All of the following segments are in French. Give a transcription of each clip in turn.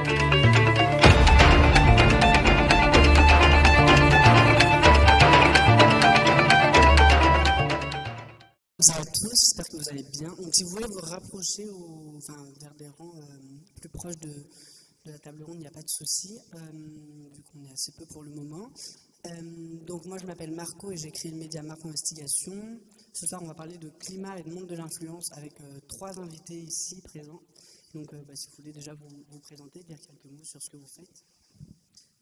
Bonjour à tous, j'espère que vous allez bien. Donc, si vous voulez vous rapprocher enfin, vers des rangs euh, plus proches de, la table ronde, il n'y a pas de souci, euh, vu qu'on est assez peu pour le moment. Euh, donc moi je m'appelle Marco et j'écris le média Marco Investigation. Ce soir on va parler de climat et de monde de l'influence avec trois invités ici présents. Donc euh, bah, si vous voulez déjà vous, présenter, dire quelques mots sur ce que vous faites.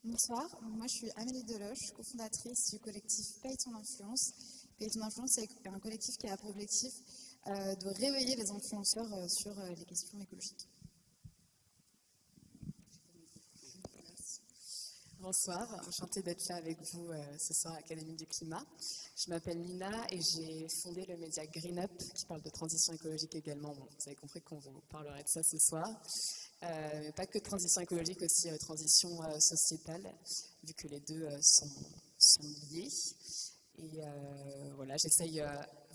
Bonsoir, moi je suis Amélie Deloche, cofondatrice du collectif Paye ton influence. Paye ton influence c'est un collectif qui a pour objectif de réveiller les influenceurs sur les questions écologiques. Bonsoir, enchantée d'être là avec vous euh, ce soir à l'Académie du Climat. Je m'appelle Nina et j'ai fondé le média Green Up qui parle de transition écologique également. Vous avez compris qu'on vous parlerait de ça ce soir. Euh, mais pas que de transition écologique, aussi euh, transition euh, sociétale, vu que les deux sont, liés. Et voilà, j'essaye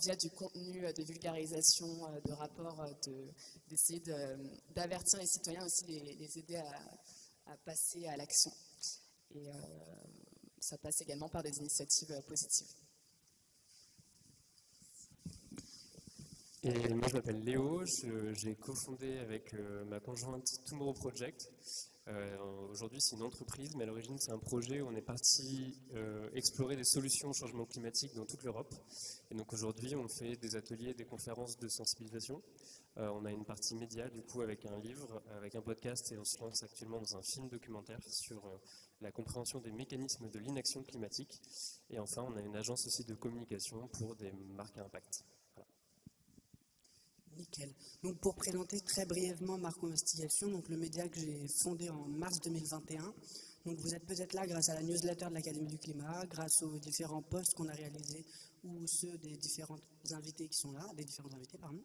via du contenu de vulgarisation, de rapports, d'essayer de, d'avertir les citoyens aussi, les, aider à passer à l'action. Et euh, ça passe également par des initiatives euh, positives. Et moi je m'appelle Léo, j'ai cofondé avec euh, ma conjointe Tomorrow Project. Euh, Aujourd'hui c'est une entreprise, mais à l'origine c'est un projet où on est parti euh, explorer des solutions au changement climatique dans toute l'Europe. Et donc aujourd'hui on fait des ateliers, des conférences de sensibilisation. Euh, on a une partie média du coup avec un livre, avec un podcast et on se lance actuellement dans un film documentaire sur la compréhension des mécanismes de l'inaction climatique. Et enfin, on a une agence aussi de communication pour des marques à impact. Nickel. Donc pour présenter très brièvement Marco Investigation, donc le média que j'ai fondé en mars 2021. Donc vous êtes peut-être là grâce à la newsletter de l'Académie du Climat, grâce aux différents posts qu'on a réalisés ou ceux des différents invités qui sont là, des différents invités, pardon.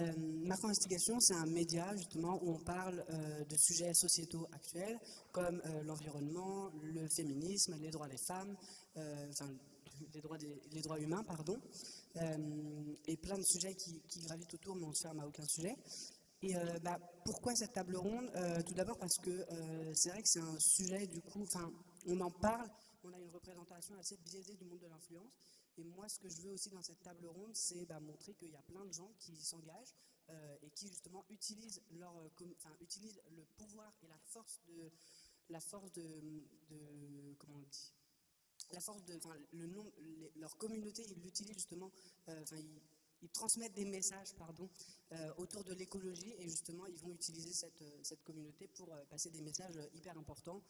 Euh, Marco Investigation, c'est un média justement où on parle euh, de sujets sociétaux actuels comme euh, l'environnement, le féminisme, les droits des femmes, enfin les droits, humains, pardon, et plein de sujets qui, gravitent autour, mais on ne se ferme à aucun sujet. Et euh, bah, pourquoi cette table ronde? Tout d'abord parce que c'est vrai que c'est un sujet, du coup, on en parle, on a une représentation assez biaisée du monde de l'influence. Et moi, ce que je veux aussi dans cette table ronde, c'est bah, montrer qu'il y a plein de gens qui s'engagent euh, et qui justement utilisent, leur, euh, utilisent le pouvoir et la force de, la force de comment on dit, la force de, leur communauté, ils l'utilisent justement, euh, ils, transmettent des messages, pardon, euh, autour de l'écologie et justement, ils vont utiliser cette, cette communauté pour euh, passer des messages hyper importants,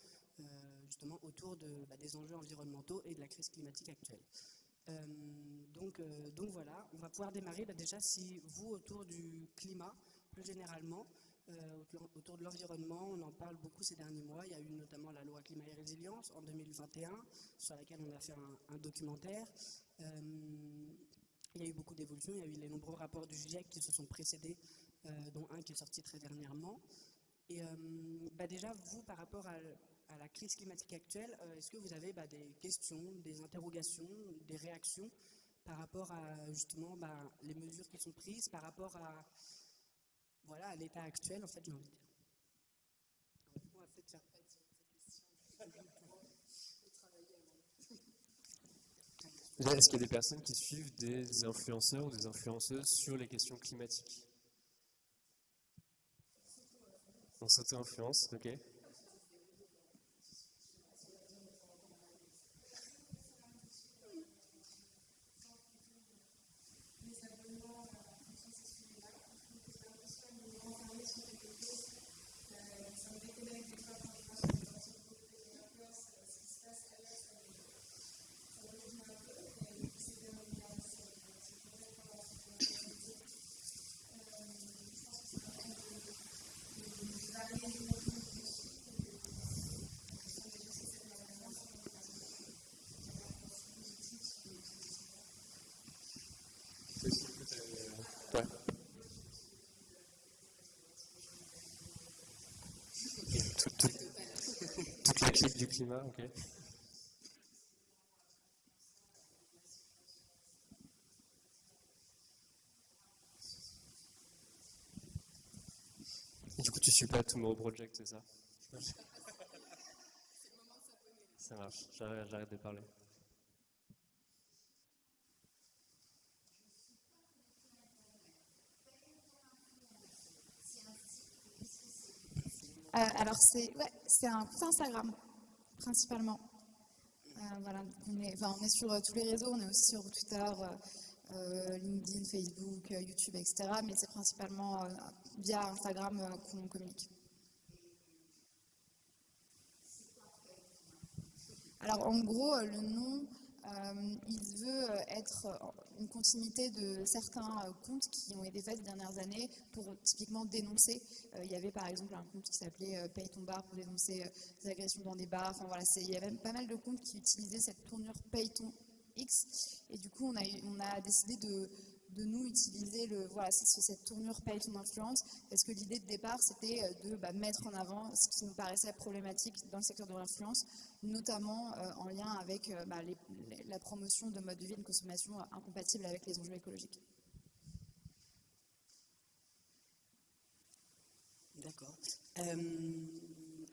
euh, justement autour de, bah, des enjeux environnementaux et de la crise climatique actuelle. Euh, donc, euh, donc, voilà, on va pouvoir démarrer bah, déjà si vous, autour du climat, plus généralement, euh, autour de l'environnement, on en parle beaucoup ces derniers mois. Il y a eu notamment la loi climat et résilience en 2021, sur laquelle on a fait un, documentaire. Euh, il y a eu beaucoup d'évolutions, il y a eu les nombreux rapports du GIEC qui se sont précédés, euh, dont un qui est sorti très dernièrement. Et bah déjà, vous, par rapport à la crise climatique actuelle, euh, est-ce que vous avez bah, des questions, des interrogations, des réactions par rapport à justement bah, les mesures qui sont prises, par rapport à voilà à l'état actuel en fait j'ai envie de dire. On va peut-être faire Est-ce qu'il y a des personnes qui suivent des influenceurs ou des influenceuses sur les questions climatiques? On s'auto-influence, ok. Du ok. Coup, tu suis pas Tomorrow Project, c'est ça? Ça marche, j'arrête de parler. Euh, alors, c'est ouais, un compte Instagram, principalement. Euh, voilà, on est, on est sur euh, tous les réseaux, on est aussi sur Twitter, LinkedIn, Facebook, YouTube, etc. Mais c'est principalement via Instagram qu'on communique. Alors, en gros, le nom, il veut être une continuité de certains euh, comptes qui ont été faits ces dernières années pour typiquement dénoncer. Euh, il y avait par exemple un compte qui s'appelait euh, Paye ton bar pour dénoncer des agressions dans des bars. Enfin voilà, il y avait pas mal de comptes qui utilisaient cette tournure Paye ton X. Et du coup, on a décidé de, de nous utiliser le, voilà, cette tournure paye ton influence, parce que l'idée de départ, c'était euh, de bah, mettre en avant ce qui nous paraissait problématique dans le secteur de l'influence, notamment euh, en lien avec euh, bah, la promotion de modes de vie et de consommation incompatibles avec les enjeux écologiques. D'accord.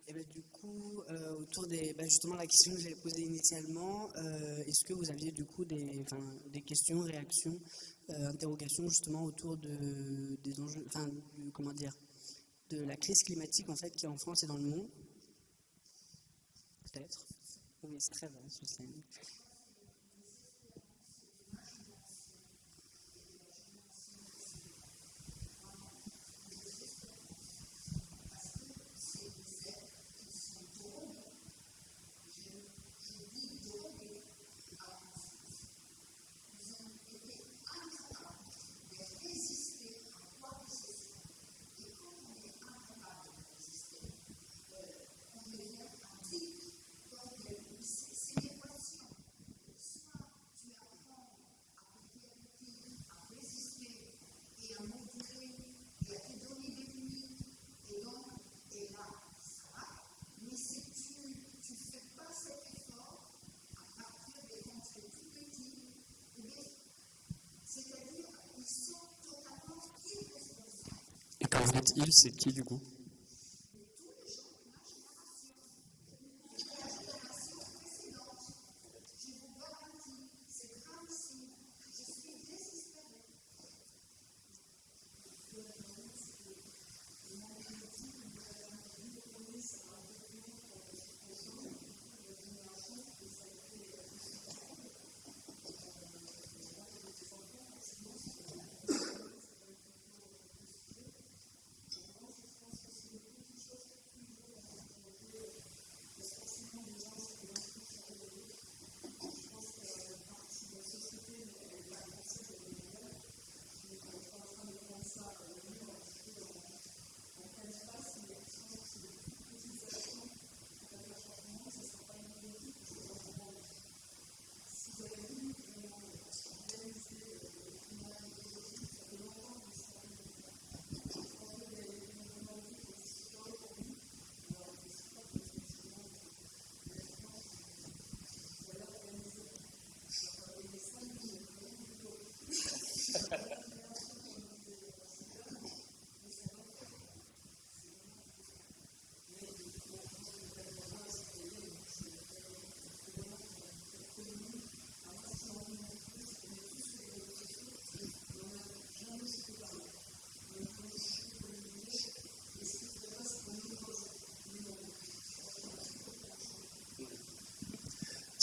Et ben, du coup, autour des, bah, justement la question que j'avais posée initialement, est-ce que vous aviez du coup des, questions, réactions euh, interrogation justement autour de, des enjeux, enfin, comment dire, de la crise climatique en fait qui est en France et dans le monde? Peut-être. Oui, c'est très vaste, je sais. Quand vous dites il, c'est qui du coup?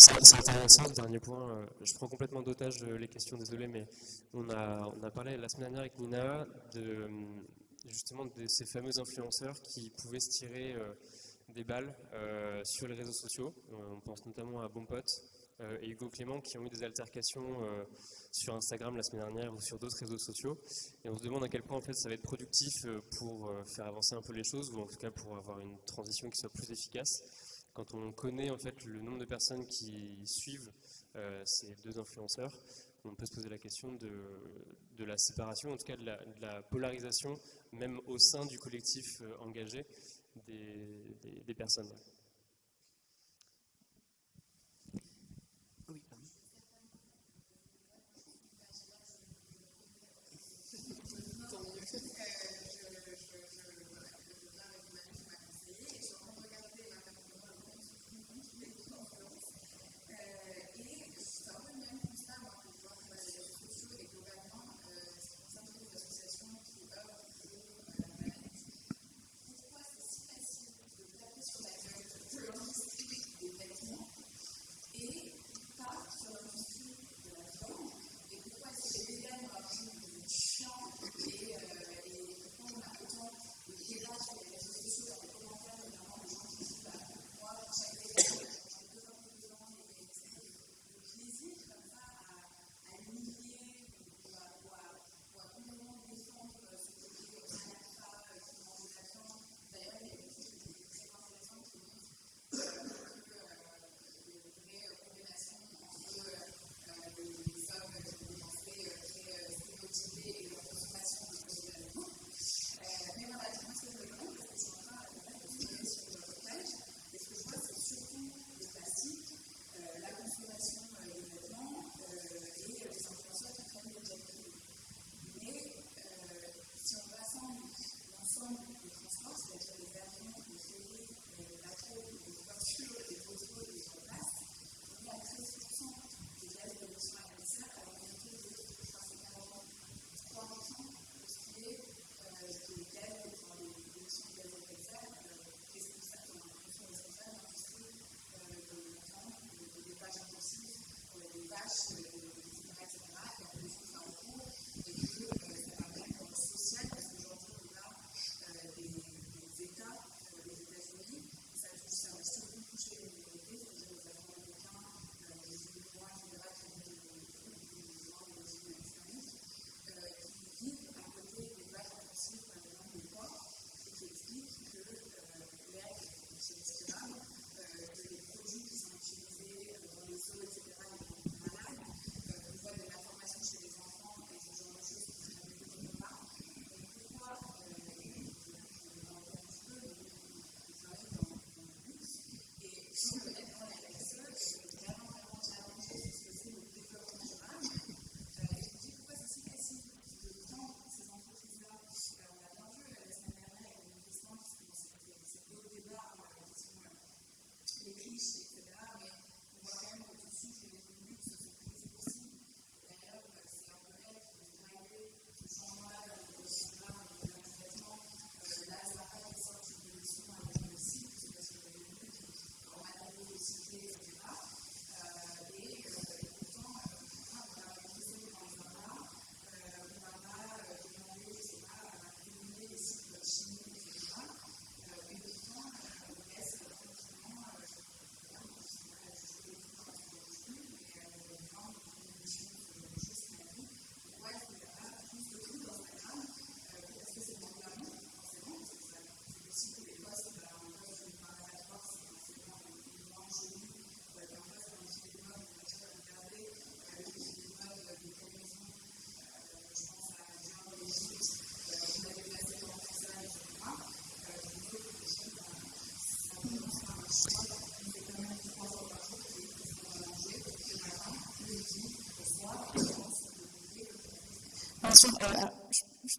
C'est intéressant dernier point. Euh, je prends complètement d'otage euh, les questions, désolé, mais on a, on a parlé la semaine dernière avec Nina de euh, justement de ces fameux influenceurs qui pouvaient se tirer des balles sur les réseaux sociaux. on pense notamment à Bonpot et Hugo Clément qui ont eu des altercations sur Instagram la semaine dernière ou sur d'autres réseaux sociaux. Et on se demande à quel point en fait ça va être productif pour faire avancer un peu les choses ou en tout cas pour avoir une transition qui soit plus efficace quand on connaît en fait le nombre de personnes qui suivent euh, ces deux influenceurs, on peut se poser la question de, la séparation, en tout cas de la, polarisation, même au sein du collectif euh, engagé des, personnes.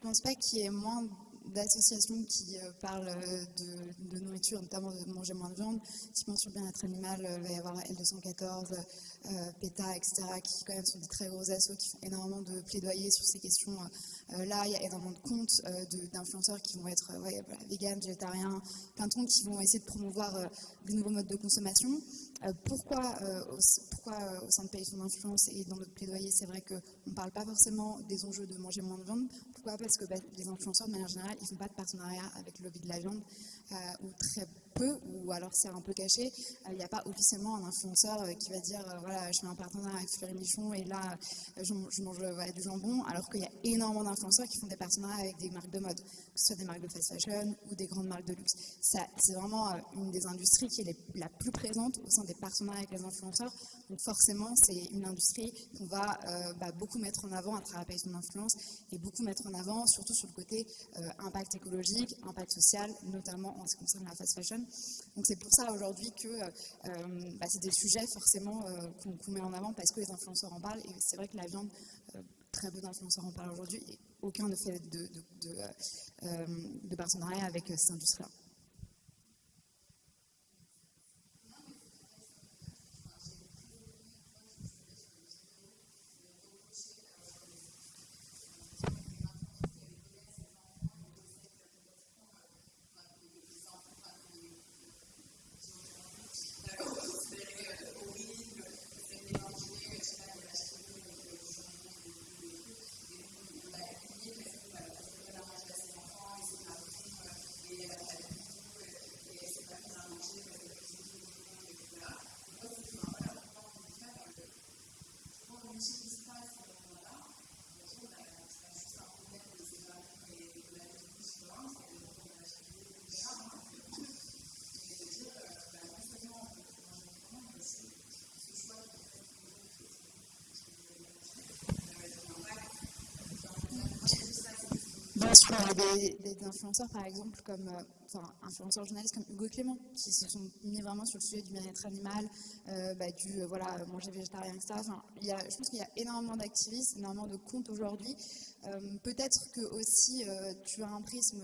Pense pas qu'il y ait moins d'associations qui euh, parlent euh, de, nourriture, notamment de manger moins de viande. Typiquement sur le bien-être animal, euh, il va y avoir L214, PETA, etc., qui quand même sont des très gros assos qui font énormément de plaidoyer sur ces questions-là. il y a énormément de comptes d'influenceurs qui vont être ouais, végétariens, plein de qui vont essayer de promouvoir des nouveaux modes de consommation. Pourquoi, pourquoi au sein de Pays son influence et dans notre plaidoyer, c'est vrai qu'on ne parle pas forcément des enjeux de manger moins de viande. Pourquoi? Parce que bah, les influenceurs, de manière générale, ils ne font pas de partenariat avec le lobby de la viande, euh, ou très peu, ou alors c'est un peu caché. Euh, il n'y a pas officiellement un influenceur euh, qui va dire voilà, je fais un partenariat avec Fleury Michon et là, je, mange du jambon, alors qu'il y a énormément d'influenceurs qui font des partenariats avec des marques de mode, que ce soit des marques de fast fashion ou des grandes marques de luxe. C'est vraiment une des industries qui est la plus présente au sein des partenariats avec les influenceurs. Donc forcément, c'est une industrie qu'on va bah, beaucoup mettre en avant à travers Pays son influence et beaucoup mettre en avant, surtout sur le côté impact écologique, impact social, notamment en ce qui concerne la fast fashion. Donc c'est pour ça aujourd'hui que euh, bah, c'est des sujets forcément euh, qu'on met en avant parce que les influenceurs en parlent. Et c'est vrai que la viande, euh, très peu d'influenceurs en parlent aujourd'hui et aucun ne fait de, de partenariat avec cette industrie-là. Y a des, influenceurs, par exemple, comme, euh, influenceurs journalistes comme Hugo Clément, qui se sont mis vraiment sur le sujet du bien-être animal, euh, bah, du euh, voilà, manger végétarien, etc. Y a, je pense qu'il y a énormément d'activistes, énormément de comptes aujourd'hui. Peut-être que aussi tu as un prisme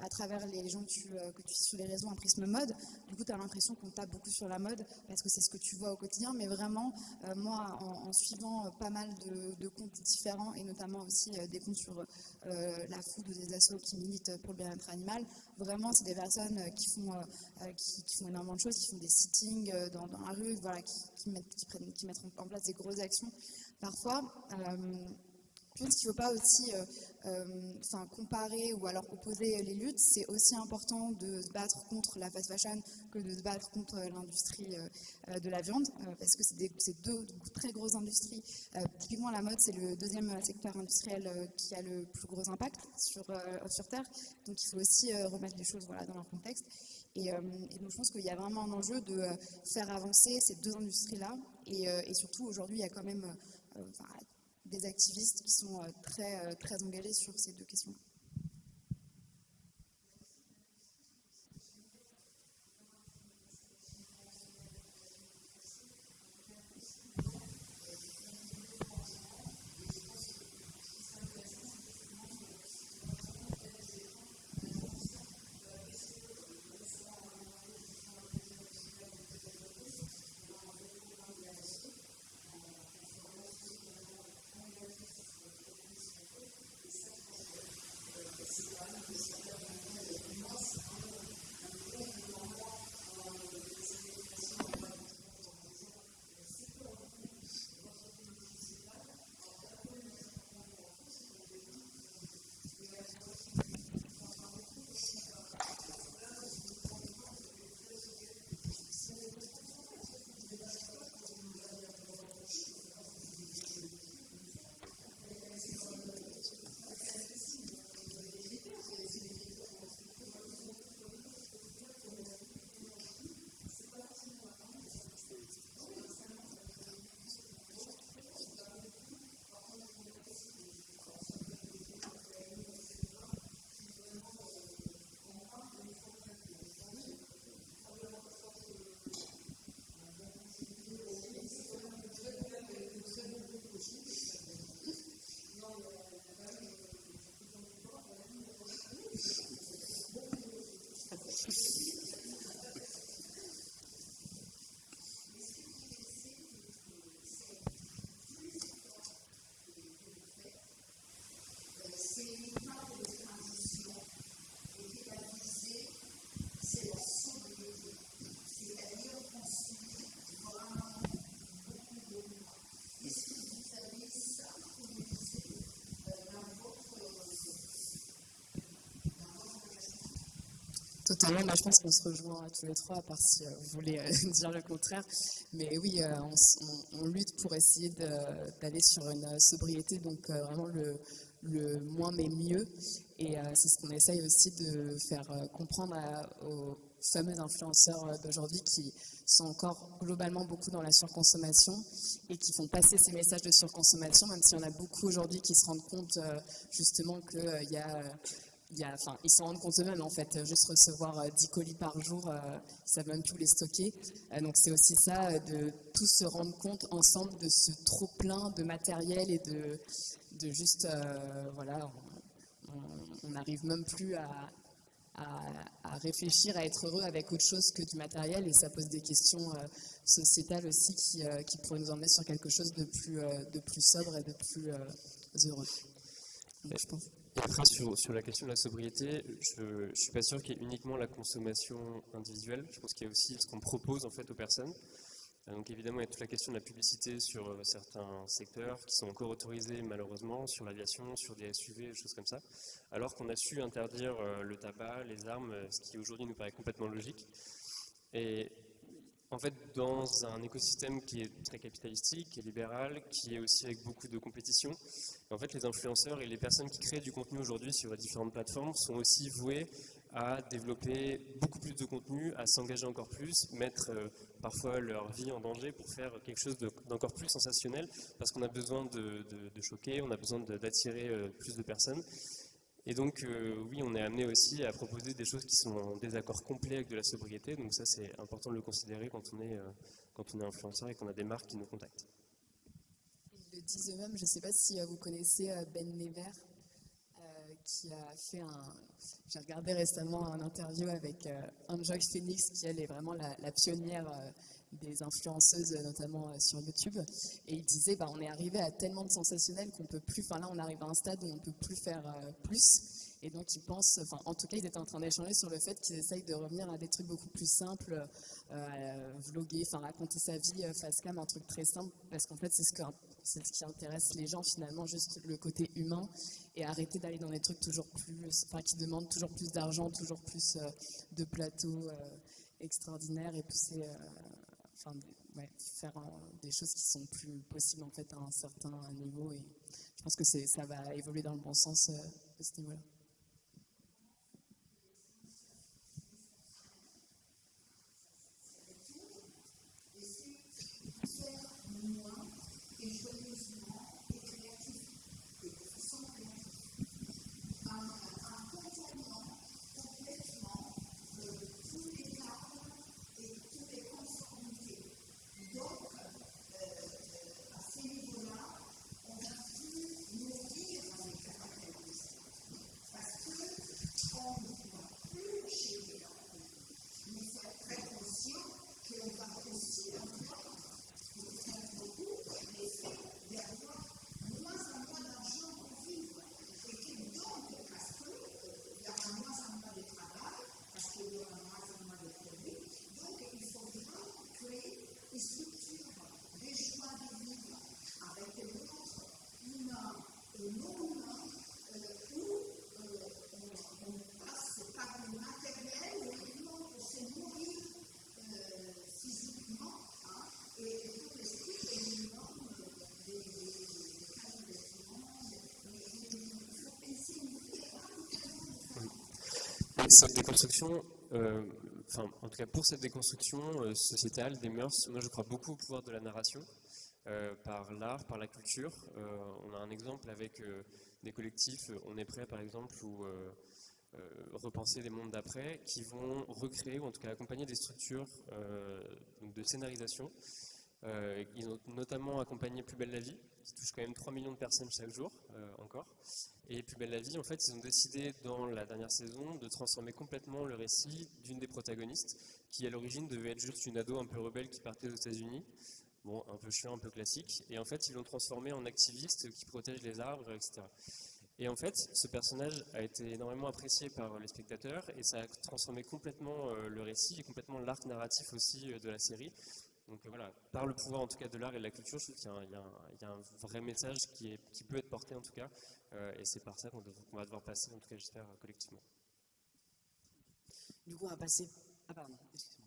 à travers les gens que tu, que tu suis sur les réseaux, un prisme mode. Du coup, tu as l'impression qu'on tape beaucoup sur la mode parce que c'est ce que tu vois au quotidien. Mais vraiment, moi, en, suivant pas mal de, comptes différents et notamment aussi des comptes sur euh, la food ou des assos qui militent pour le bien-être animal. Vraiment, c'est des personnes euh, qui font, euh, qui, font énormément de choses, qui font des sittings dans, la rue, voilà, qui, mettent, qui, mettent en place des grosses actions. Parfois, je pense qu'il ne faut pas aussi euh, euh, enfin, comparer ou alors opposer les luttes. C'est aussi important de se battre contre la fast fashion que de se battre contre l'industrie euh, de la viande, parce que c'est deux très grosses industries. typiquement, la mode, c'est le deuxième secteur industriel qui a le plus gros impact sur, sur Terre. Donc, il faut aussi remettre les choses voilà, dans leur contexte. Et, donc, je pense qu'il y a vraiment un enjeu de faire avancer ces deux industries-là. Et, et, surtout, aujourd'hui, il y a quand même des activistes qui sont euh, très, euh, très engagés sur ces deux questions. Moi, je pense qu'on se rejoint tous les trois, à part si vous voulez dire le contraire. Mais oui, on, lutte pour essayer d'aller sur une sobriété, donc vraiment le moins mais mieux. Et c'est ce qu'on essaye aussi de faire comprendre aux fameux influenceurs d'aujourd'hui qui sont encore globalement beaucoup dans la surconsommation et qui font passer ces messages de surconsommation, même s'il y en a beaucoup aujourd'hui qui se rendent compte justement qu'il y a ils s'en rendent compte eux-mêmes en fait, juste recevoir 10 euh, colis par jour, euh, ils savent même plus les stocker. Euh, donc c'est aussi ça, de tous se rendre compte ensemble de ce trop plein de matériel et de, juste, voilà, on n'arrive même plus à, réfléchir, à être heureux avec autre chose que du matériel et ça pose des questions sociétales aussi qui, qui, pourraient nous emmener sur quelque chose de plus sobre et de plus heureux. je pense. Après, sur, sur, la question de la sobriété, je ne suis pas sûr qu'il y ait uniquement la consommation individuelle. Je pense qu'il y a aussi ce qu'on propose en fait aux personnes. Euh, donc évidemment, il y a toute la question de la publicité sur euh, certains secteurs qui sont encore autorisés malheureusement, sur l'aviation, sur des SUV, des choses comme ça, alors qu'on a su interdire euh, le tabac, les armes, ce qui aujourd'hui nous paraît complètement logique. Et en fait, dans un écosystème qui est très capitalistique, qui est libéral, qui est aussi avec beaucoup de compétition, en fait, les influenceurs et les personnes qui créent du contenu aujourd'hui sur les différentes plateformes sont aussi voués à développer beaucoup plus de contenu, à s'engager encore plus, mettre euh, parfois leur vie en danger pour faire quelque chose d'encore plus sensationnel, parce qu'on a besoin de, choquer, on a besoin d'attirer euh, plus de personnes. Et donc, euh, oui, on est amené aussi à proposer des choses qui sont en désaccord complet avec de la sobriété. Donc ça, c'est important de le considérer quand on est, euh, quand on est influenceur et qu'on a des marques qui nous contactent. Ils le disent eux-mêmes. Je ne sais pas si euh, vous connaissez Ben Never, qui a fait un... J'ai regardé récemment un interview avec Enjoy Phoenix, qui elle est vraiment la pionnière des influenceuses, notamment euh, sur YouTube. Et il disait, bah, on est arrivé à tellement de sensationnels qu'on peut plus, enfin là on arrive à un stade où on ne peut plus faire euh, plus. Et donc ils pensent, enfin en tout cas ils étaient en train d'échanger sur le fait qu'ils essayent de revenir à des trucs beaucoup plus simples, euh, vloguer, enfin raconter sa vie face cam, un truc très simple, parce qu'en fait c'est ce, que, c'est ce qui intéresse les gens finalement, juste le côté humain, et arrêter d'aller dans des trucs toujours plus, enfin qui demandent toujours plus d'argent, toujours plus de plateaux extraordinaires et pousser enfin, faire des choses qui sont plus possibles en fait à un certain niveau et je pense que ça va évoluer dans le bon sens euh, à ce niveau-là. Cette déconstruction, euh, enfin, en tout cas pour cette déconstruction euh, sociétale des mœurs, moi je crois beaucoup au pouvoir de la narration, euh, par l'art, par la culture. on a un exemple avec des collectifs, on est prêt par exemple, ou repenser des mondes d'après, qui vont recréer, ou en tout cas accompagner des structures de scénarisation. ils ont notamment accompagné Plus belle la vie, touche quand même 3 millions de personnes chaque jour, encore. Et Plus belle la vie, en fait, ils ont décidé dans la dernière saison de transformer complètement le récit d'une des protagonistes, qui à l'origine devait être juste une ado un peu rebelle qui partait aux États-Unis. Bon, un peu chiant, un peu classique. Et en fait, ils l'ont transformé en activiste qui protège les arbres, etc. Et en fait, ce personnage a été énormément apprécié par les spectateurs et ça a transformé complètement euh, le récit et complètement l'arc narratif aussi euh, de la série. Donc voilà, par le pouvoir en tout cas de l'art et de la culture, je trouve qu'il y, y, a un vrai message qui, est, qui peut être porté en tout cas euh, et c'est par ça qu'on va devoir passer, en tout cas j'espère, collectivement. Du coup, on va passer. Ah, pardon, excusez-moi.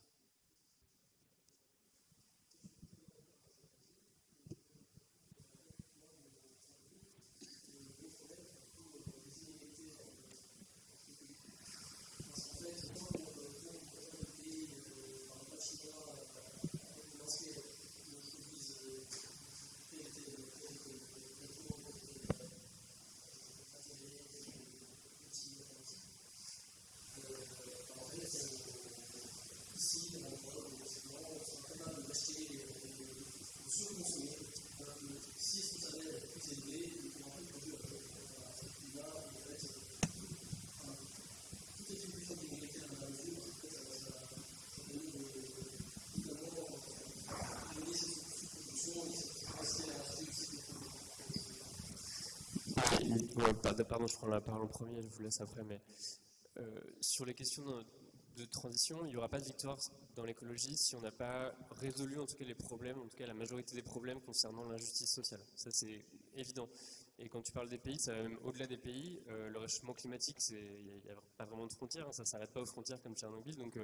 Pardon, je prends la parole en premier, je vous laisse après, mais euh, sur les questions de, transition, il n'y aura pas de victoire dans l'écologie si on n'a pas résolu en tout cas les problèmes, en tout cas la majorité des problèmes concernant l'injustice sociale. Ça c'est évident. Et quand tu parles des pays, ça va même au-delà des pays. Euh, le réchauffement climatique, il n'y a, pas vraiment de frontières, hein, ça ne s'arrête pas aux frontières comme Tchernobyl. Donc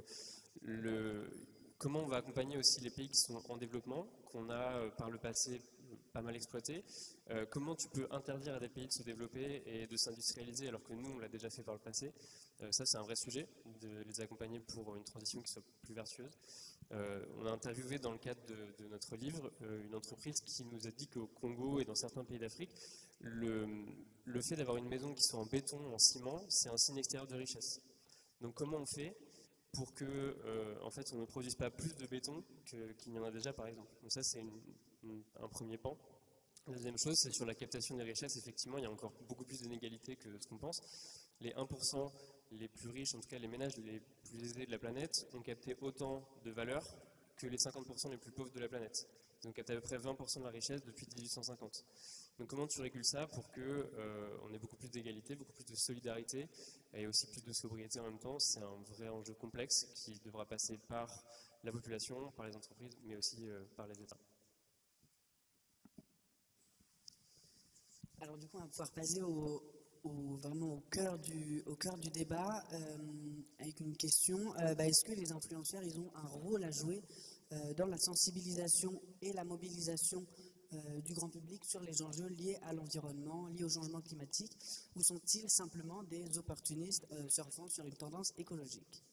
euh, comment on va accompagner aussi les pays qui sont en développement, qu'on a par le passé pas mal exploité. Euh, comment tu peux interdire à des pays de se développer et de s'industrialiser alors que nous, on l'a déjà fait par le passé? Euh, Ça, c'est un vrai sujet, de les accompagner pour une transition qui soit plus vertueuse. Euh, on a interviewé dans le cadre de, notre livre une entreprise qui nous a dit qu'au Congo et dans certains pays d'Afrique, le, le fait d'avoir une maison qui soit en béton, en ciment, c'est un signe extérieur de richesse. Donc comment on fait pour que en fait, on ne produise pas plus de béton qu'il n'y en a déjà, par exemple? Donc ça, c'est un premier pan. La deuxième chose, c'est sur la captation des richesses. Effectivement, il y a encore beaucoup plus d'inégalités que ce qu'on pense. Les 1% les plus riches, en tout cas les ménages les plus aisés de la planète, ont capté autant de valeur que les 50% les plus pauvres de la planète. Ils ont capté à peu près 20% de la richesse depuis 1850. Donc comment tu régules ça pour qu'on euh, ait beaucoup plus d'égalité, beaucoup plus de solidarité et aussi plus de sobriété en même temps? C'est un vrai enjeu complexe qui devra passer par la population, par les entreprises, mais aussi euh, par les États. Alors du coup, on va pouvoir passer au, vraiment au cœur du, au cœur du débat euh, avec une question. Euh, bah, est-ce que les influenceurs, ils ont un rôle à jouer dans la sensibilisation et la mobilisation du grand public sur les enjeux liés à l'environnement, liés au changement climatique, ou sont-ils simplement des opportunistes surfant sur une tendance écologique?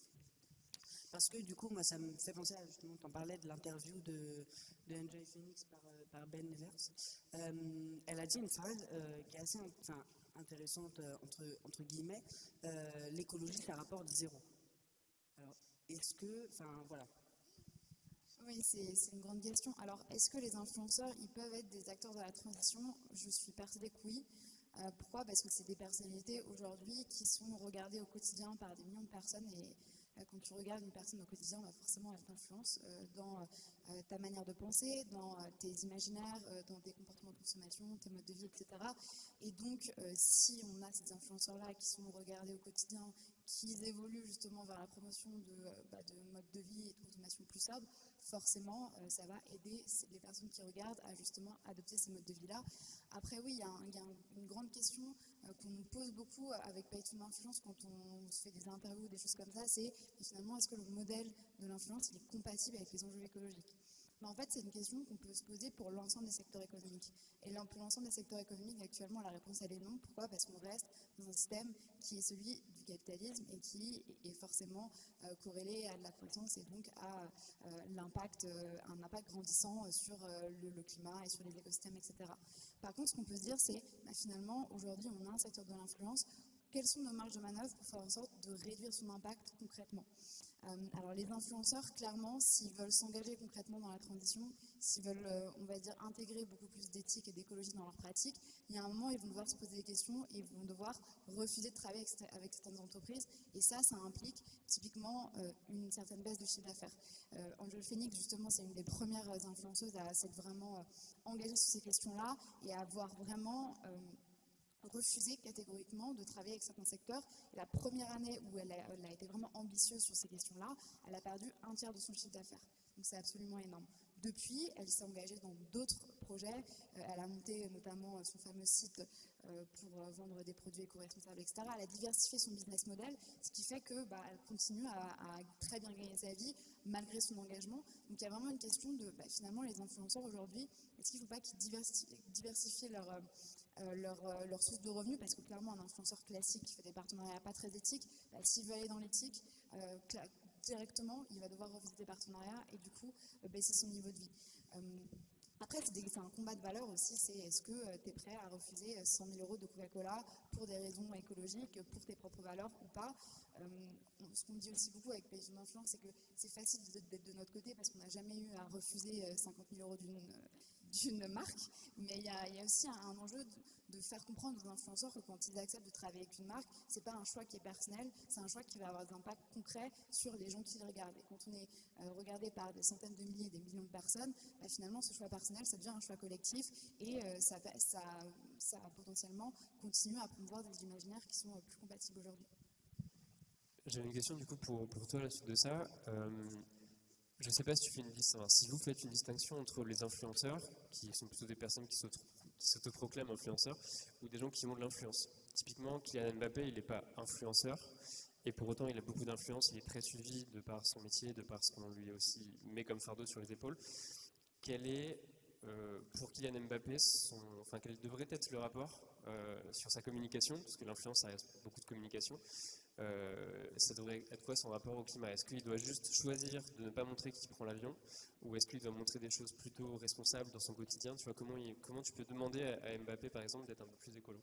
Parce que du coup, moi, ça me fait penser à, justement, tu en parlais de l'interview de, de Enjoy Phoenix par, euh, par Ben Nevers. Euh, elle a dit une phrase euh, qui est assez intéressante, entre, entre guillemets, l'écologie, ça rapporte zéro. Alors, est-ce que, enfin, voilà. Oui, c'est une grande question. Alors, est-ce que les influenceurs, ils peuvent être des acteurs de la transition? Je suis persuadée que oui. pourquoi? Parce que c'est des personnalités aujourd'hui qui sont regardées au quotidien par des millions de personnes et euh, quand tu regardes une personne au quotidien, bah, forcément, elle t'influence euh, dans euh, ta manière de penser, dans tes imaginaires, dans tes comportements de consommation, tes modes de vie, etc. Et donc, si on a ces influenceurs-là qui sont regardés au quotidien, qui évoluent justement vers la promotion de, bah, de modes de vie et de consommation plus sobre, forcément, ça va aider les personnes qui regardent à justement adopter ces modes de vie-là. Après, oui, il y a, une grande question euh, qu'on nous pose beaucoup avec Payton Influence quand on se fait des interviews, des choses comme ça, c'est finalement, est-ce que le modèle de l'influence est compatible avec les enjeux écologiques? En fait, c'est une question qu'on peut se poser pour l'ensemble des secteurs économiques. Et pour l'ensemble des secteurs économiques, actuellement, la réponse, elle est non. Pourquoi? Parce qu'on reste dans un système qui est celui du capitalisme et qui est forcément euh, corrélé à de la croissance et donc à euh, l'impact, euh, un impact grandissant sur le, climat et sur les écosystèmes, etc. Par contre, ce qu'on peut se dire, c'est bah, finalement, aujourd'hui, on a un secteur de l'influence. Quelles sont nos marges de manœuvre pour faire en sorte de réduire son impact concrètement? Alors les influenceurs, clairement, s'ils veulent s'engager concrètement dans la transition, s'ils veulent, euh, on va dire, intégrer beaucoup plus d'éthique et d'écologie dans leur pratique, il y a un moment, ils vont devoir se poser des questions et ils vont devoir refuser de travailler avec, certaines entreprises. Et ça, ça implique typiquement euh, une certaine baisse de chiffre d'affaires. Angel Phoenix, justement, c'est une des premières influenceuses à s'être vraiment engagée sur ces questions-là et à avoir vraiment refusé catégoriquement de travailler avec certains secteurs. La première année où elle a, été vraiment ambitieuse sur ces questions-là, elle a perdu un tiers de son chiffre d'affaires. Donc c'est absolument énorme. Depuis, elle s'est engagée dans d'autres projets. Euh, elle a monté notamment son fameux site euh, pour vendre des produits éco-responsables, etc. Elle a diversifié son business model, ce qui fait qu'elle bah, continue à, très bien gagner sa vie malgré son engagement. Donc il y a vraiment une question de, bah, finalement, les influenceurs aujourd'hui, est-ce qu'il ne faut pas qu'ils diversifient leur, euh, leur, euh, leur, source de revenus, parce que clairement, un influenceur classique qui fait des partenariats pas très éthiques, bah, s'il veut aller dans l'éthique, euh, directement, il va devoir revisiter des partenariats et du coup baisser son niveau de vie. Après, c'est un combat de valeur aussi, c'est est-ce que tu es prêt à refuser 100 000 euros de Coca-Cola pour des raisons écologiques, pour tes propres valeurs ou pas? Ce qu'on dit aussi beaucoup avec Pays d'influence, c'est que c'est facile d'être de notre côté parce qu'on n'a jamais eu à refuser 50 000 euros d'une d'une marque, mais il y, a, aussi un, enjeu de, faire comprendre aux influenceurs que quand ils acceptent de travailler avec une marque, c'est pas un choix qui est personnel, c'est un choix qui va avoir des impacts concrets sur les gens qui le regardent. Et quand on est euh, regardé par des centaines de milliers, des millions de personnes, bah, finalement ce choix personnel, ça devient un choix collectif et euh, ça, ça, ça, potentiellement continue à promouvoir des imaginaires qui sont euh, plus compatibles aujourd'hui. J'avais une question du coup pour, pour toi à la suite de ça. Je ne sais pas si tu fais une vous faites une distinction entre les influenceurs, qui sont plutôt des personnes qui s'autoproclament influenceurs, ou des gens qui ont de l'influence. Typiquement, Kylian Mbappé, il n'est pas influenceur, et pour autant, il a beaucoup d'influence, il est très suivi de par son métier, de par ce qu'on lui aussi met comme fardeau sur les épaules. Quel est, euh, pour Kylian Mbappé, enfin, quel devrait être le rapport euh, sur sa communication, parce que l'influence, ça reste beaucoup de communication, euh, ça devrait être quoi son rapport au climat? Est-ce qu'il doit juste choisir de ne pas montrer qu'il prend l'avion? Ou est-ce qu'il doit montrer des choses plutôt responsables dans son quotidien? Tu vois, comment, comment tu peux demander à, Mbappé, par exemple, d'être un peu plus écolo?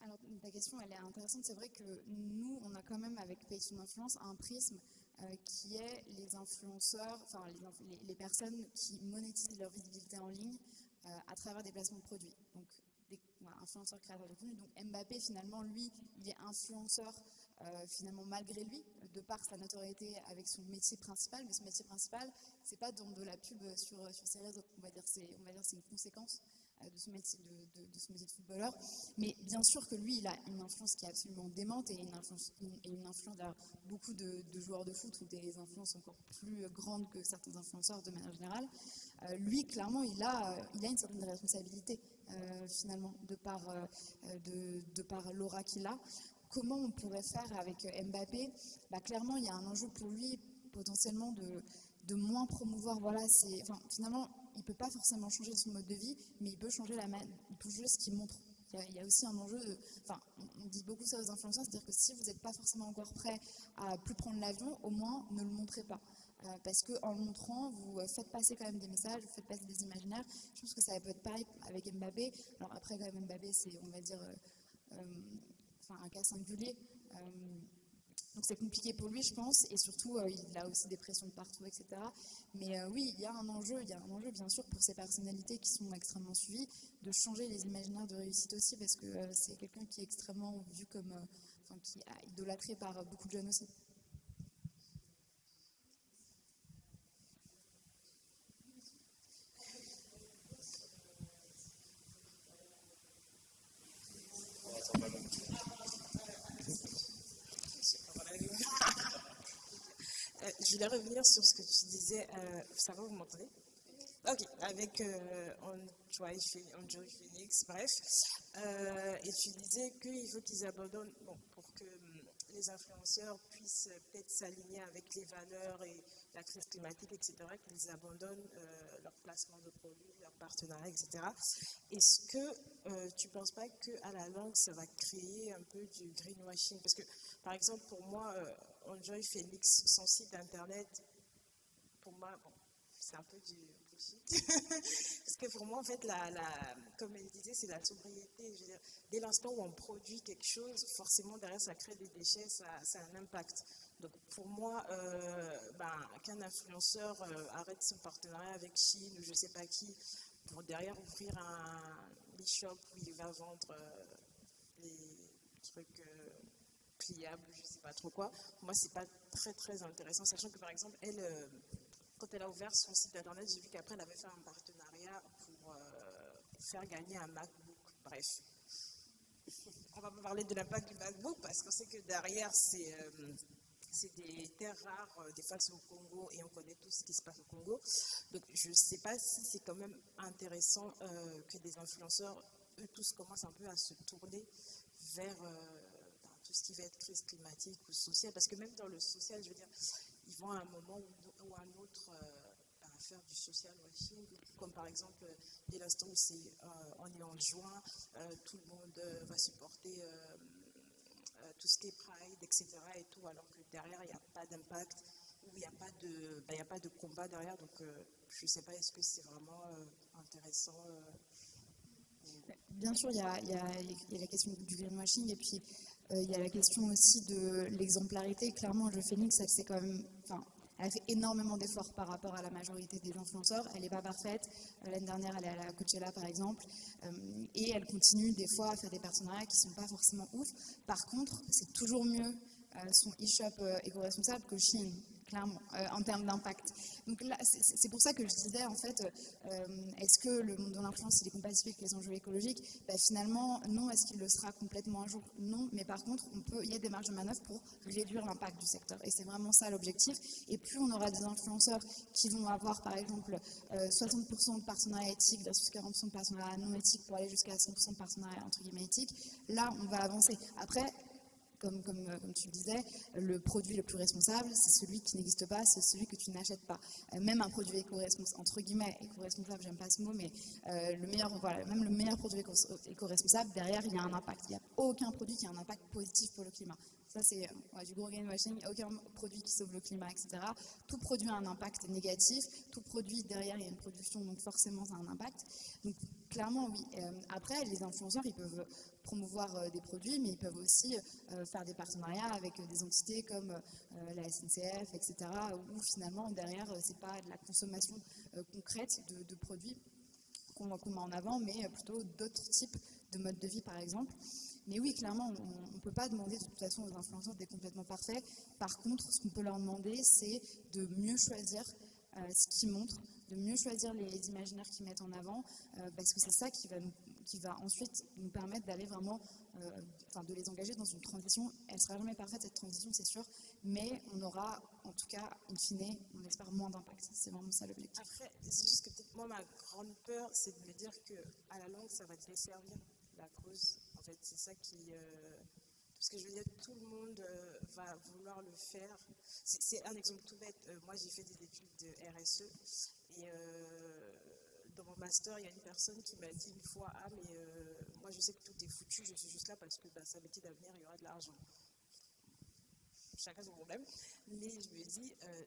Alors, ta question, elle est intéressante. C'est vrai que nous, on a quand même, avec Pays son influence, un prisme euh, qui est les influenceurs, enfin, les, les, personnes qui monétisent leur visibilité en ligne euh, à travers des placements de produits. Des influenceurs créateurs de contenu. Donc, Mbappé, finalement, lui, il est influenceur euh, finalement malgré lui, de par sa notoriété avec son métier principal, mais son métier principal, c'est pas dans de la pub sur, sur ses réseaux, on va dire c'est une conséquence euh, de, ce métier de, de, ce métier de footballeur. Mais bien sûr que lui, il a une influence qui est absolument démente et une influence, et une influence beaucoup de, joueurs de foot ou des influences encore plus grandes que certains influenceurs de manière générale. Euh, lui, clairement, il a, il a une certaine responsabilité finalement de par, de, de par l'aura qu'il a comment on pourrait faire avec euh, Mbappé? Bah, Clairement, il y a un enjeu pour lui potentiellement de, de moins promouvoir. Voilà, finalement, il ne peut pas forcément changer son mode de vie, mais il peut changer, la, il peut ce qu'il montre. Il y, a, aussi un enjeu, enfin, on dit beaucoup ça aux influenceurs, c'est-à-dire que si vous n'êtes pas forcément encore prêt à plus prendre l'avion, au moins ne le montrez pas. Euh, parce qu'en le montrant, vous euh, faites passer quand même des messages, vous faites passer des imaginaires. Je pense que ça peut être pareil avec Mbappé. Alors après, quand Mbappé, c'est, on va dire, un cas singulier. Euh, donc c'est compliqué pour lui, je pense, et surtout euh, il a aussi des pressions de partout, etc. Mais euh, oui, il y a un enjeu, il y a un enjeu bien sûr pour ces personnalités qui sont extrêmement suivies, de changer les imaginaires de réussite aussi, parce que c'est quelqu'un qui est extrêmement vu comme, enfin, qui est idolâtré par beaucoup de jeunes aussi. je voulais revenir sur ce que tu disais. Euh, ça va, vous m'entendez? Ok, avec euh, Phoenix, bref. Euh, et tu disais qu'il faut qu'ils abandonnent, bon, pour que hum, les influenceurs puissent peut-être s'aligner avec les valeurs et la crise climatique, etc., qu'ils abandonnent euh, leur placement de produits, leur partenariat, etc. Est-ce que tu ne penses pas qu'à la langue, ça va créer un peu du greenwashing? Parce que, par exemple, pour moi, Enjoy Phoenix, son site internet, pour moi, c'est un peu du. Parce que pour moi, en fait, la, comme elle disait, c'est la sobriété. dès l'instant où on produit quelque chose, forcément, derrière, ça crée des déchets, ça, a un impact. Donc, pour moi, euh, ben, qu'un influenceur euh, arrête son partenariat avec Chine ou je ne sais pas qui, pour derrière ouvrir un e-shop où il va vendre euh, les trucs pliable, je ne sais pas trop quoi. Moi, c'est pas très très intéressant, sachant que par exemple, elle, euh, quand elle a ouvert son site internet, j'ai vu qu'après elle avait fait un partenariat pour euh, faire gagner un MacBook. Bref. on va pas parler de l'impact du MacBook parce qu'on sait que derrière, c'est euh, des terres rares, euh, des fois c'est au Congo et on connaît tout ce qui se passe au Congo. Donc je ne sais pas si c'est quand même intéressant que des influenceurs, eux tous, commencent un peu à se tourner vers ce qui va être crise climatique ou sociale. Parce que même dans le social, je veux dire, ils vont à un moment ou, à un autre faire du social washing, comme par exemple, dès l'instant où c'est on est en juin, tout le monde va supporter tout ce qui est Pride, etc. Et tout, alors que derrière, il n'y a pas d'impact, ou il n'y a, pas de, ben, a pas de combat derrière. Donc, euh, je ne sais pas, est-ce que c'est vraiment euh, intéressant euh, Bien sûr, il y, a, a, y a, la question du greenwashing et puis il y a la question aussi de l'exemplarité. Clairement, le Phoenix, c'est quand même, enfin, elle fait énormément d'efforts par rapport à la majorité des influenceurs. Elle n'est pas parfaite. Euh, l'année dernière, elle est à la Coachella, par exemple. Euh, et elle continue des fois à faire des partenariats qui ne sont pas forcément ouf. Par contre, c'est toujours mieux euh, son e-shop éco-responsable que Chine clairement, euh, en termes d'impact. Donc là, c'est pour ça que je disais, en fait, euh, est-ce que le monde de l'influence, il est compatible avec les enjeux écologiques? Ben, Finalement, non. Est-ce qu'il le sera complètement un jour? Non. Mais par contre, on peut, il y a des marges de manœuvre pour réduire l'impact du secteur. Et c'est vraiment ça l'objectif. Et plus on aura des influenceurs qui vont avoir, par exemple, 60% euh, de partenariats éthiques versus 40% de partenariats non éthiques pour aller jusqu'à 100% de partenariats entre guillemets éthiques, là, on va avancer. Après, euh, comme, tu le disais, le produit le plus responsable, c'est celui qui n'existe pas, c'est celui que tu n'achètes pas. Euh, même un produit éco-responsable, entre guillemets, éco-responsable, j'aime pas ce mot, mais euh, le meilleur, voilà, même le meilleur produit éco-responsable, derrière, il y a un impact. Il n'y a aucun produit qui a un impact positif pour le climat. Ça, c'est du gros greenwashing. Aucun produit qui sauve le climat, etc. Tout produit a un impact négatif. Tout produit, derrière, il y a une production, donc forcément, ça a un impact. Donc, clairement, oui. après, les influenceurs, ils peuvent promouvoir euh, des produits, mais ils peuvent aussi euh, faire des partenariats avec euh, des entités comme la SNCF, etc., où finalement, derrière, ce n'est pas de la consommation concrète de, produits qu'on met en avant, mais plutôt d'autres types de modes de vie, par exemple. Mais oui, clairement, on ne peut pas demander de toute façon aux influenceurs d'être complètement parfaits. Par contre, ce qu'on peut leur demander, c'est de mieux choisir ce qu'ils montrent, de mieux choisir les, imaginaires qu'ils mettent en avant, parce que c'est ça qui va nous ensuite nous permettre d'aller vraiment, euh, enfin de les engager dans une transition. Elle ne sera jamais parfaite cette transition, c'est sûr, mais on aura en tout cas, in fine, on espère moins d'impact. C'est vraiment ça l'objectif. Après, c'est juste que peut-être moi, ma grande peur, c'est de me dire qu'à la longue, ça va desservir la cause. Fait, c'est ça qui... Euh, parce que je veux dire, tout le monde euh, va vouloir le faire. C'est un exemple tout bête. moi, j'ai fait des études de RSE et dans mon master, il y a une personne qui m'a dit une fois Ah, mais euh, moi je sais que tout est foutu, je suis juste là parce que bah, ça métier d'avenir, il y aura de l'argent. Chacun son problème. Mais je me dis euh,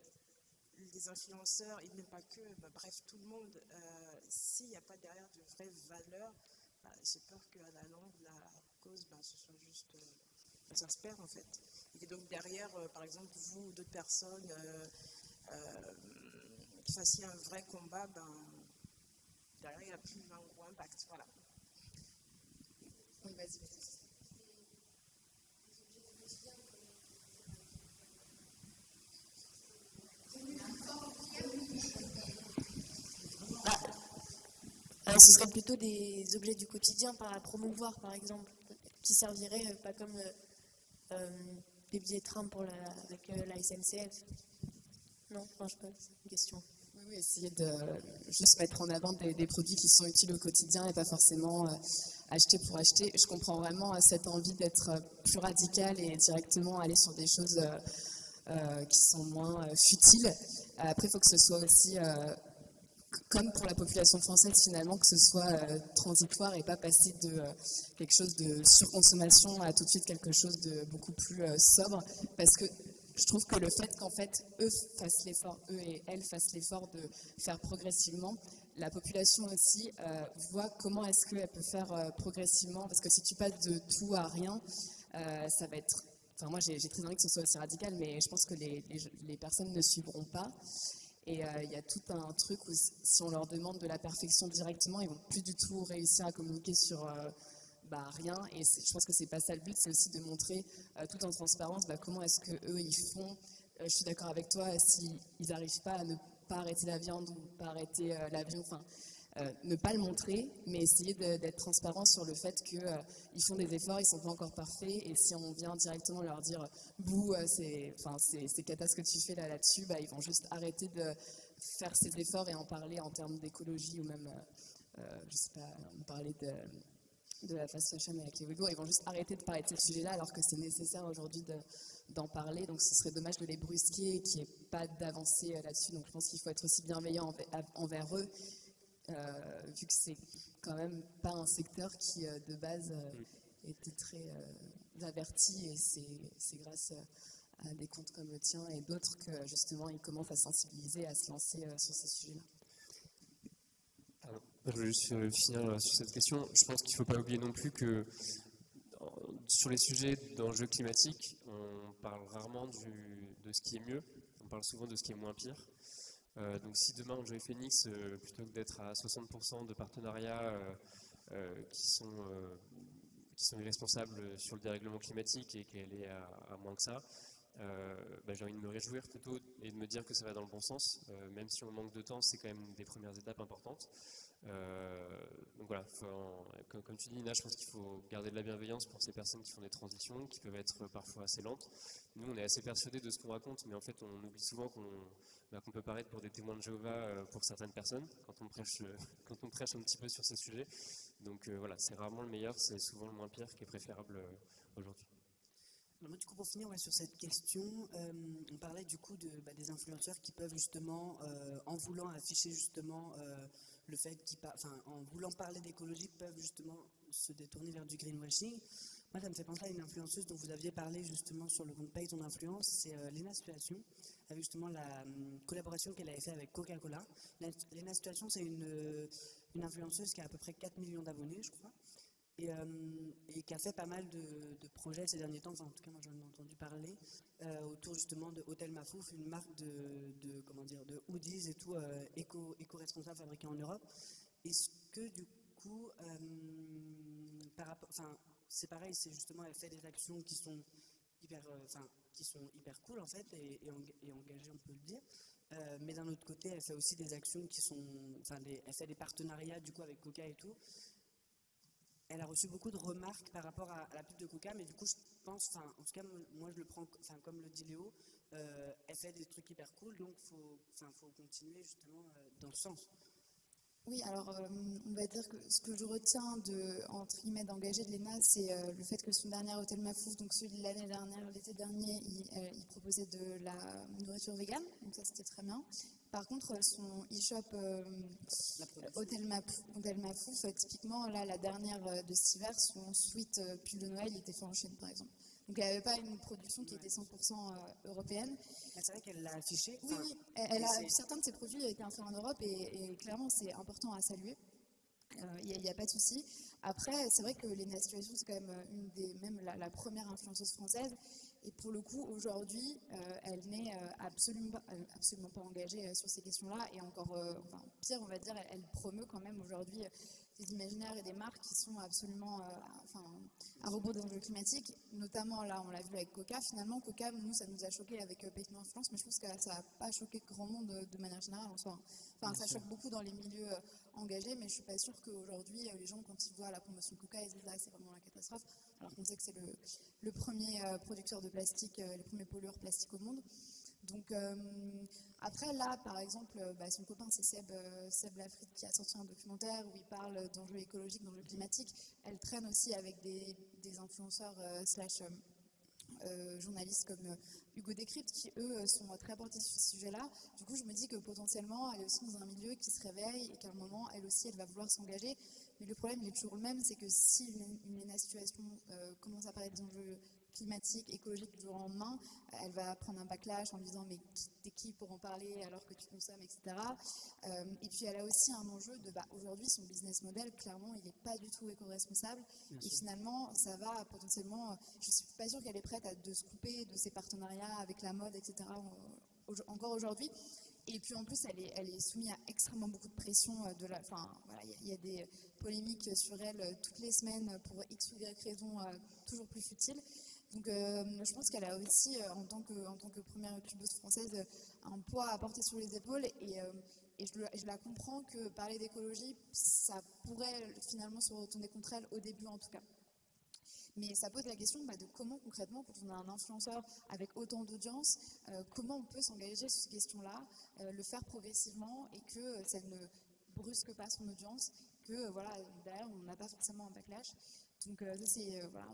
les influenceurs, et même pas que, bah, bref, tout le monde, euh, s'il n'y a pas derrière de vraies valeurs, j'ai peur qu'à la longue, la cause, ce soit juste. ça se perd en fait. Et donc derrière, par exemple, vous ou d'autres personnes qui fassiez un vrai combat, ben, derrière, il n'y a plus un gros impact. Voilà. Oui, vas-y. Ah, ce serait plutôt des objets du quotidien à promouvoir, par exemple, qui serviraient euh, pas comme euh, euh, des billets de train pour la, avec la SNCF. Non, enfin, je pas, c'est une question essayer de juste mettre en avant des, produits qui sont utiles au quotidien et pas forcément euh, acheter pour acheter. Je comprends vraiment cette envie d'être plus radical et directement aller sur des choses qui sont moins futiles. Après, il faut que ce soit aussi, comme pour la population française finalement, que ce soit transitoire et pas passer de quelque chose de surconsommation à tout de suite quelque chose de beaucoup plus sobre. Parce que je trouve que le fait qu'en fait, eux fassent l'effort, eux et elles fassent l'effort de faire progressivement, la population aussi euh, voit comment est-ce qu'elle peut faire euh, progressivement, parce que si tu passes de tout à rien, euh, ça va être... Enfin, moi, j'ai très envie que ce soit aussi radical, mais je pense que les, les, personnes ne suivront pas. Et il y a tout un truc où si on leur demande de la perfection directement, ils vont plus du tout réussir à communiquer sur bah, rien. Et je pense que c'est pas ça le but, c'est aussi de montrer euh, tout en transparence bah, comment est-ce que eux ils font. Euh, je suis d'accord avec toi, s'ils n'arrivent pas à ne pas arrêter la viande ou pas arrêter euh, l'avion, enfin, euh, ne pas le montrer, mais essayer d'être transparent sur le fait qu'ils euh, font des efforts, ils sont pas encore parfaits, et si on vient directement leur dire bouh, euh, c'est cata ce que tu fais là là-dessus, bah, ils vont juste arrêter de faire ces efforts et en parler en termes d'écologie ou même, je sais pas, on de de la fast avec les Ouïghours, ils vont juste arrêter de parler de ce sujet-là alors que c'est nécessaire aujourd'hui d'en parler. Donc ce serait dommage de les brusquer et qu'il n'y ait pas d'avancée là-dessus. Donc je pense qu'il faut être aussi bienveillant envers eux euh, vu que c'est quand même pas un secteur qui, euh, de base, euh, était très averti et c'est grâce à des comptes comme le tien et d'autres que justement ils commencent à sensibiliser, à se lancer sur ces sujets-là. Je veux juste finir sur cette question. Je pense qu'il ne faut pas oublier non plus que sur les sujets d'enjeux climatiques, on parle rarement de ce qui est mieux, on parle souvent de ce qui est moins pire. Euh, donc si demain Enjoy Phoenix, euh, plutôt que d'être à 60% de partenariats euh, qui, sont, qui sont irresponsables sur le dérèglement climatique et qu'elle est à, moins que ça, bah, j'ai envie de me réjouir plutôt et de me dire que ça va dans le bon sens. même si on manque de temps, c'est quand même des premières étapes importantes. donc voilà, comme, comme, tu dis Nina, je pense qu'il faut garder de la bienveillance pour ces personnes qui font des transitions, qui peuvent être parfois assez lentes. Nous, on est assez persuadés de ce qu'on raconte, mais en fait, on oublie souvent qu'on bah, qu'on peut paraître pour des témoins de Jéhovah euh, pour certaines personnes quand on, prêche, euh, quand on prêche un petit peu sur ces sujets. Donc euh, voilà, c'est rarement le meilleur, c'est souvent le moins pire qui est préférable aujourd'hui. moi, du coup, pour finir sur cette question, on parlait du coup de, bah, des influenceurs qui peuvent justement, en voulant afficher justement le fait qu'ils, enfin, en voulant parler d'écologie, peuvent justement se détourner vers du greenwashing. Moi, ça me fait penser à une influenceuse dont vous aviez parlé justement sur le compte Paye ton influence, c'est euh, Lena Situation, avec justement la hum, collaboration qu'elle avait fait avec Coca-Cola. Lena Situation, c'est une, euh, une, influenceuse qui a à peu près 4 millions d'abonnés, je crois, et, hum, et, qui a fait pas mal de, projets ces derniers temps, enfin en tout cas moi j'en ai entendu parler, euh, autour justement de Hôtel Mafouf, une marque de, comment dire, de hoodies et tout éco, éco-responsable fabriquée en Europe. Est-ce que du coup, hum, par rapport, enfin, c'est pareil, c'est justement, elle fait des actions qui sont hyper, euh, enfin, qui sont hyper cool en fait et, engagées, on peut le dire. Euh, mais d'un autre côté, elle fait aussi des actions qui sont, enfin, elle fait des partenariats du coup avec Coca et tout. Elle a reçu beaucoup de remarques par rapport à, la pub de Coca, mais du coup, je pense, en tout cas, moi, je le prends, enfin, comme le dit Léo, euh, elle fait des trucs hyper cool, donc faut, faut continuer justement dans ce sens. Oui, alors euh, on va dire que ce que je retiens de, entre guillemets d'engagé de l'ENA, c'est euh, le fait que son dernier hôtel Mafouf, donc celui de l'année dernière, l'été dernier, euh, il, proposait de la nourriture végane, donc ça c'était très bien. Par contre, son e-shop hôtel, Mafouf, typiquement là, la dernière de cet hiver, son suite pull de Noël, il était fait en Chine par exemple. Donc elle n'avait pas une production qui était 100% euh, européenne. C'est vrai qu'elle l'a affiché. Oui, oui. Elle, a, certains de ses produits ont été faits en Europe et, clairement c'est important à saluer. Il euh, n'y a, pas de souci. Après, c'est vrai que Lena Situation, c'est quand même euh, une des, même la, première influenceuse française. Et pour le coup, aujourd'hui, elle n'est absolument, absolument pas engagée sur ces questions-là. Et encore enfin, pire, on va dire, elle, elle promeut quand même aujourd'hui des imaginaires et des marques qui sont absolument enfin, à rebours des enjeux climatiques, notamment là, on l'a vu avec Coca. Finalement, Coca, nous, ça nous a choqué avec euh, Payton en France, mais je pense que ça n'a pas choqué grand monde euh, de manière générale en soi. Enfin, ça choque beaucoup dans les milieux euh, engagés, mais je ne suis pas sûre qu'aujourd'hui, les gens, quand ils voient la promotion Coca, ils disent ah, c'est vraiment la catastrophe, alors qu'on sait que c'est le, premier producteur de plastique, le premier pollueur plastique au monde. Donc, après, là, par exemple, bah, son copain, c'est Seb, Seb Lafrite, qui a sorti un documentaire où il parle d'enjeux écologiques, d'enjeux climatiques. Elle traîne aussi avec des, influenceurs euh, slash euh, euh, journalistes comme Hugo Décrypte qui, eux, sont très portés sur ce sujet-là. Du coup, je me dis que potentiellement, elle est aussi dans un milieu qui se réveille et qu'à un moment, elle aussi, elle va vouloir s'engager. Mais le problème, il est toujours le même, c'est que si une, une, situation commence à parler des enjeux climatique, écologique du jour au lendemain, elle va prendre un backlash en disant mais t'es qui pour en parler alors que tu consommes, etc. Euh, et puis elle a aussi un enjeu de bah, aujourd'hui son business model, clairement, il n'est pas du tout éco-responsable. Et finalement, ça va potentiellement, je ne suis pas sûre qu'elle est prête à de se couper de ses partenariats avec la mode, etc. encore aujourd'hui. Et puis en plus, elle est, soumise à extrêmement beaucoup de pression. Euh, enfin, il y, a des polémiques sur elle euh, toutes les semaines pour X ou Y raisons toujours plus futiles. Donc euh, je pense qu'elle a aussi, euh, en, tant que, première youtubeuse française, un poids à porter sur les épaules. Et, euh, je, la comprends que parler d'écologie, ça pourrait finalement se retourner contre elle, au début en tout cas. Mais ça pose la question bah, de comment concrètement, quand on a un influenceur avec autant d'audience, euh, comment on peut s'engager sur ces questions-là, euh, le faire progressivement et que ça ne brusque pas son audience, que voilà, derrière on n'a pas forcément un backlash. Donc c'est voilà,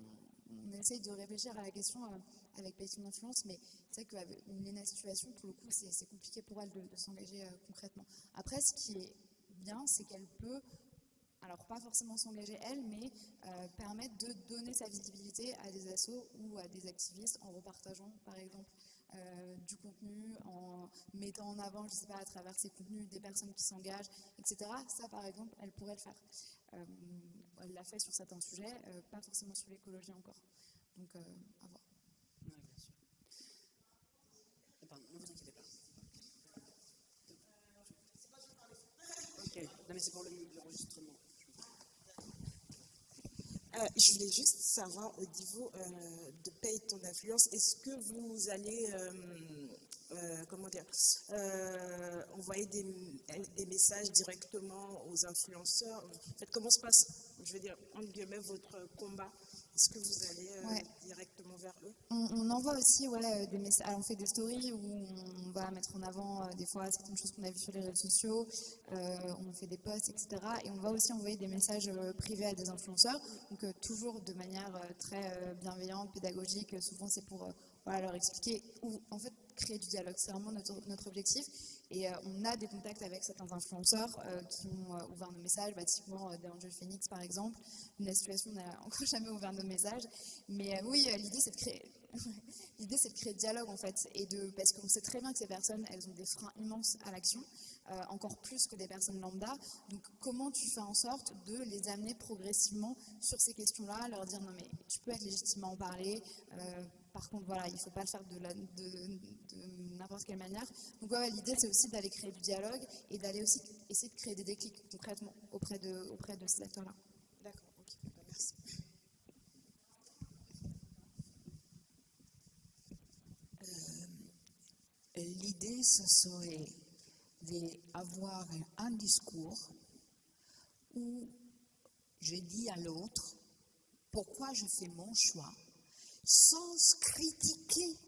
on, essaye de réfléchir à la question avec Pays d'influence, mais c'est vrai qu'une Léna situation, pour le coup, c'est compliqué pour elle de, s'engager euh, concrètement. Après, ce qui est bien, c'est qu'elle peut, alors pas forcément s'engager elle, mais euh, permettre de donner sa visibilité à des assos ou à des activistes en repartageant, par exemple, euh, du contenu, en mettant en avant, je ne sais pas, à travers ces contenus, des personnes qui s'engagent, etc. Ça, par exemple, elle pourrait le faire. elle l'a fait sur certains sujets, pas forcément sur l'écologie encore. Donc, à voir. Non, mais c'est pour l'enregistrement. Euh, je voulais juste savoir au niveau euh, de paye ton influence, est-ce que vous allez, euh, comment dire, envoyer des, des, messages directement aux influenceurs? En fait, comment se passe, je veux dire, en guillemets, votre combat? Est-ce que vous allez euh, directement vers eux? On, envoie aussi ouais, des messages. on fait des stories où on va mettre en avant euh, des fois certaines choses qu'on a vues sur les réseaux sociaux. Euh, on fait des posts, etc. Et on va aussi envoyer des messages privés à des influenceurs. Donc toujours de manière très bienveillante, pédagogique. Souvent c'est pour leur expliquer ou en fait créer du dialogue. C'est vraiment notre, notre objectif. Et euh, on a des contacts avec certains influenceurs euh, qui ont euh, ouvert nos messages, bah, typiquement d'Angel Phoenix par exemple. Une situation n'a encore jamais ouvert nos messages. Mais oui, l'idée c'est de créer. L'idée, c'est de créer dialogue, en fait, et de, parce qu'on sait très bien que ces personnes, elles ont des freins immenses à l'action, encore plus que des personnes lambda. Donc, comment tu fais en sorte de les amener progressivement sur ces questions-là, leur dire non, mais tu peux être légitimement en parler, par contre, voilà, il ne faut pas le faire de, de, n'importe quelle manière. Donc l'idée, c'est aussi d'aller créer du dialogue et d'aller aussi essayer de créer des déclics concrètement auprès de, auprès de ces acteurs-là. D'accord, ok, bah, merci. Euh, l'idée, ce serait d'avoir un discours où je dis à l'autre pourquoi je fais mon choix sans critiquer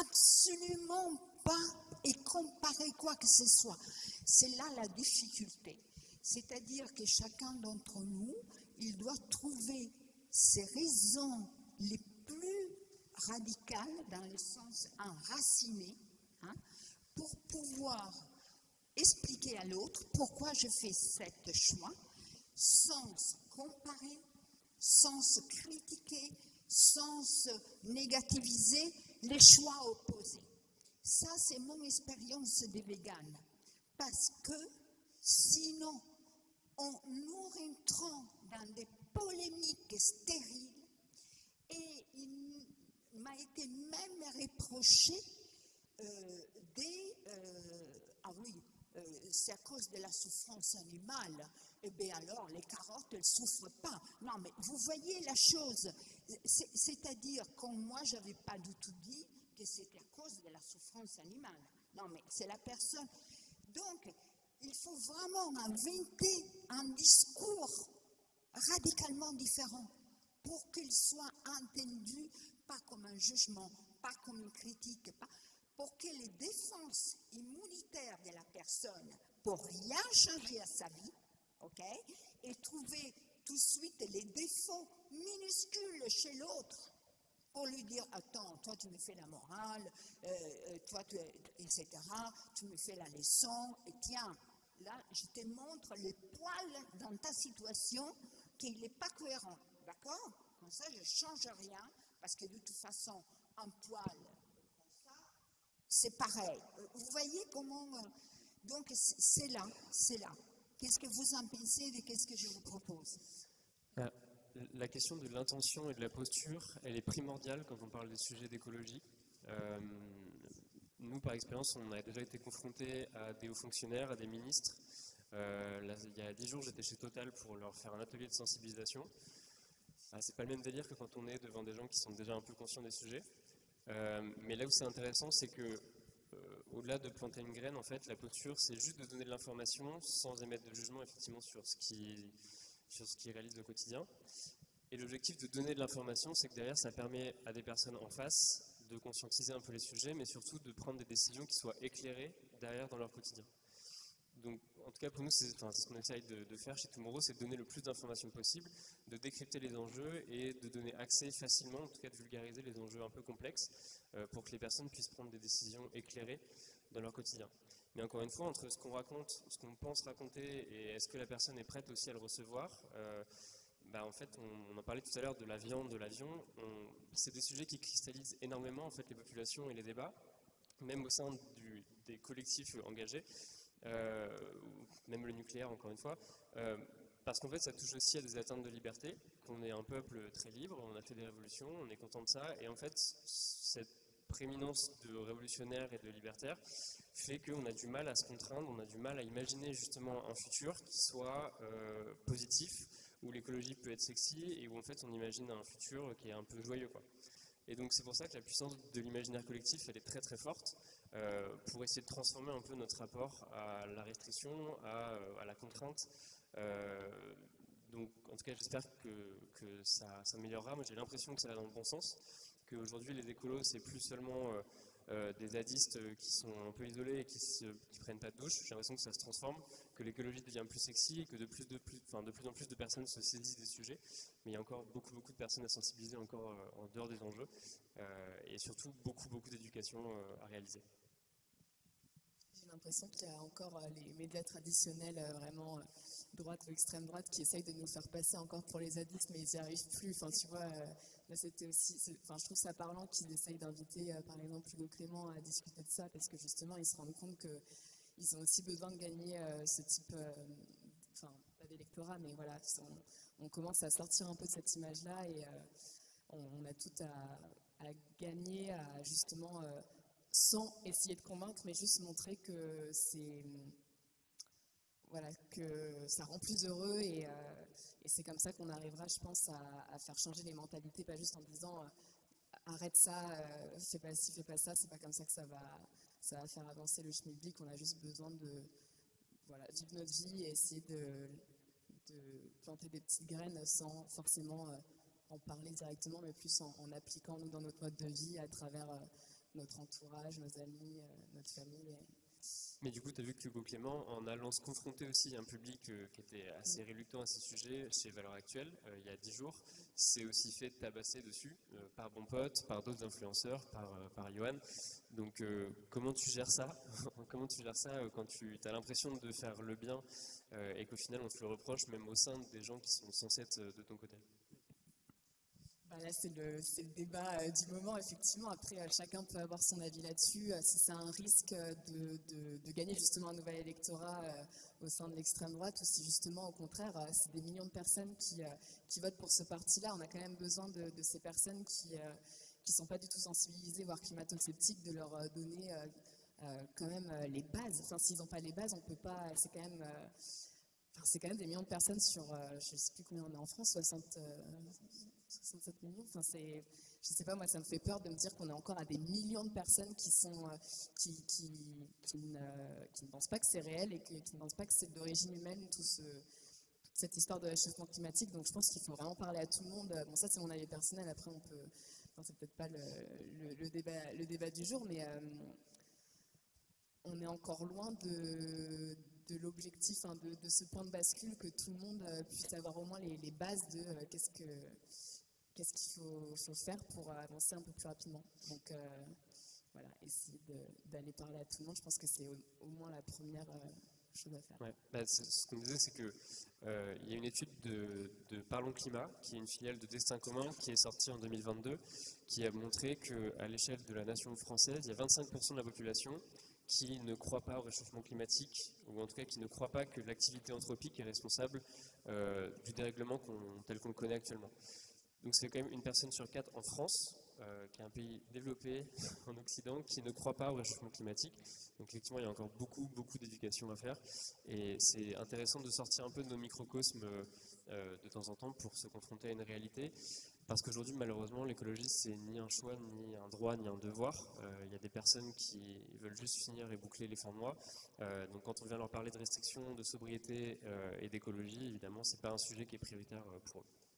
absolument pas et comparer quoi que ce soit. C'est là la difficulté. C'est-à-dire que chacun d'entre nous, il doit trouver ses raisons les plus radicales, dans le sens enraciné, hein, pour pouvoir expliquer à l'autre pourquoi je fais cette choix, sans comparer, sans se critiquer, sans se négativiser les choix opposés. Ça, c'est mon expérience des véganes. Parce que sinon, on nous rentrons dans des polémiques stériles et il m'a été même reproché euh, des... Euh, ah oui, euh, c'est à cause de la souffrance animale. Eh bien alors, les carottes, ne souffrent pas. Non, mais vous voyez la chose. C'est-à-dire que moi, je n'avais pas du tout dit que c'était à cause de la souffrance animale. Non, mais c'est la personne. Donc, il faut vraiment inventer un discours radicalement différent pour qu'il soit entendu pas comme un jugement, pas comme une critique, pas, pour que les défenses immunitaires de la personne pour rien changer à sa vie, ok, et trouver tout de suite les défauts minuscules chez l'autre pour lui dire attends, toi tu me fais la morale, euh, euh, toi tu, etc. Tu me fais la leçon et tiens, là je te montre les poils dans ta situation qu'il n'est pas cohérent, d'accord? Comme ça je change rien parce que de toute façon un poil c'est pareil. Vous voyez comment... Euh, donc c'est là, c'est là. Qu'est-ce que vous en pensez et qu'est-ce que je vous propose? Ah, La question de l'intention et de la posture, elle est primordiale quand on parle des sujets d'écologie. Euh, nous, par expérience, on a déjà été confrontés à des hauts fonctionnaires, à des ministres. Euh, il y a dix jours, j'étais chez Total pour leur faire un atelier de sensibilisation. Ah, c'est pas le même délire que quand on est devant des gens qui sont déjà un peu conscients des sujets. Euh, mais là où c'est intéressant, c'est que au-delà de planter une graine, en fait, la posture, c'est juste de donner de l'information sans émettre de jugement, effectivement, sur ce qui, sur ce qui réalise au quotidien. Et l'objectif de donner de l'information, c'est que derrière, ça permet à des personnes en face de conscientiser un peu les sujets, mais surtout de prendre des décisions qui soient éclairées derrière dans leur quotidien. Donc, en tout cas, pour nous, c'est ce qu'on essaye de, faire chez Tomorrow, c'est de donner le plus d'informations possible, de décrypter les enjeux et de donner accès facilement, en tout cas de vulgariser les enjeux un peu complexes, euh, pour que les personnes puissent prendre des décisions éclairées dans leur quotidien. Mais encore une fois, entre ce qu'on raconte, ce qu'on pense raconter, et est-ce que la personne est prête aussi à le recevoir, euh, bah, en fait, on, en parlait tout à l'heure de la viande, de l'avion. C'est des sujets qui cristallisent énormément en fait, les populations et les débats, même au sein des collectifs engagés, même le nucléaire, encore une fois. Euh, parce qu'en fait, ça touche aussi à des atteintes de liberté, qu'on est un peuple très libre, on a fait des révolutions, on est content de ça, et en fait, cette prééminence de révolutionnaire et de libertaire fait qu'on a du mal à se contraindre, on a du mal à imaginer justement un futur qui soit euh, positif, où l'écologie peut être sexy et où en fait on imagine un futur qui est un peu joyeux. Et donc c'est pour ça que la puissance de l'imaginaire collectif, elle est très très forte euh, pour essayer de transformer un peu notre rapport à la restriction, à, euh, la contrainte. Euh, donc en tout cas j'espère que, ça s'améliorera. Moi j'ai l'impression que ça va dans le bon sens, qu'aujourd'hui les écolos c'est plus seulement des zadistes qui sont un peu isolés et qui ne prennent pas de douche. J'ai l'impression que ça se transforme, que l'écologie devient plus sexy que de plus, en plus de personnes se saisissent des sujets. Mais il y a encore beaucoup, beaucoup de personnes à sensibiliser encore en dehors des enjeux et surtout beaucoup, beaucoup d'éducation à réaliser l'impression qu'il y a encore les médias traditionnels vraiment droite ou extrême droite qui essayent de nous faire passer encore pour les zadistes, mais ils n'y arrivent plus. Enfin, tu vois, c'était aussi, enfin, je trouve ça parlant qu'ils essayent d'inviter, euh, par exemple, Hugo Clément à discuter de ça, parce que justement, ils se rendent compte qu'ils ont aussi besoin de gagner euh, ce type, euh, pas d'électorat, mais voilà, on, commence à sortir un peu de cette image-là et on, a tout à, gagner, à justement, sans essayer de convaincre, mais juste montrer que c'est voilà, que ça rend plus heureux et, et c'est comme ça qu'on arrivera, je pense, à, faire changer les mentalités, pas juste en disant euh, arrête ça, euh, fais pas ci, fais pas ça, c'est pas comme ça que ça va, ça va faire avancer le schmilblick. On a juste besoin de voilà, vivre notre vie et essayer de, planter des petites graines sans forcément euh, en parler directement, mais plus en, appliquant nous dans notre mode de vie à travers notre entourage, nos amis, notre famille. Mais du coup, tu as vu que Hugo Clément, en allant se confronter aussi à un public euh, qui était assez réluctant à ces sujets chez Valeurs Actuelles, euh, il y a dix jours, s'est aussi fait tabasser dessus euh, par Bon Pote, par d'autres influenceurs, par, par Johan. Donc, comment tu gères ça Comment tu gères ça quand tu as l'impression de faire le bien et qu'au final, on te le reproche, même au sein des gens qui sont censés être de ton côté? Bah, là, c'est le, débat euh, du moment, effectivement. Après, euh, chacun peut avoir son avis là-dessus. Euh, si c'est un risque de, gagner justement un nouvel électorat au sein de l'extrême droite, ou si justement, au contraire, c'est des millions de personnes qui, votent pour ce parti-là, on a quand même besoin de, ces personnes qui ne sont pas du tout sensibilisées, voire climato-sceptiques, de leur donner quand même les bases. Enfin, s'ils n'ont pas les bases, on peut pas. C'est quand même. c'est quand même des millions de personnes sur, je ne sais plus combien on est en France, 60, 67 millions. Enfin, c'est, je sais pas, moi, ça me fait peur de me dire qu'on est encore à des millions de personnes qui sont, euh, qui, qui, qui, ne, qui, ne, pensent pas que c'est réel et qui ne pensent pas que c'est d'origine humaine, tout ce, toute cette histoire de réchauffement climatique. Donc, je pense qu'il faut vraiment parler à tout le monde. Bon, ça, c'est mon avis personnel. Après, on peut, enfin, c'est peut-être pas le, le, débat, le débat du jour, mais euh, on est encore loin de, de l'objectif, hein, de, de, ce point de bascule, que tout le monde euh, puisse avoir au moins les, les bases de qu'est-ce que qu'est-ce qu'il faut, faire pour avancer un peu plus rapidement. Donc euh, voilà, essayer d'aller parler à tout le monde, je pense que c'est au, moins la première euh, chose à faire. Bah, ce qu'on disait, c'est qu'il euh, y a une étude de, de, Parlons Climat, qui est une filiale de Destin Commun, qui est sortie en 2022, qui a montré qu'à l'échelle de la nation française, il y a 25% de la population qui ne croit pas au réchauffement climatique, ou en tout cas qui ne croit pas que l'activité anthropique est responsable du dérèglement tel qu'on le connaît actuellement. Donc c'est quand même une personne sur quatre en France, euh, qui est un pays développé en Occident, qui ne croit pas au réchauffement climatique. Donc effectivement, il y a encore beaucoup, beaucoup d'éducation à faire. Et c'est intéressant de sortir un peu de nos microcosmes euh, de temps en temps pour se confronter à une réalité. Parce qu'aujourd'hui, malheureusement, l'écologie, c'est ni un choix, ni un droit, ni un devoir. Euh, Il y a des personnes qui veulent juste finir et boucler les fins de mois. Donc quand on vient leur parler de restrictions, de sobriété et d'écologie, évidemment, c'est pas un sujet qui est prioritaire pour eux.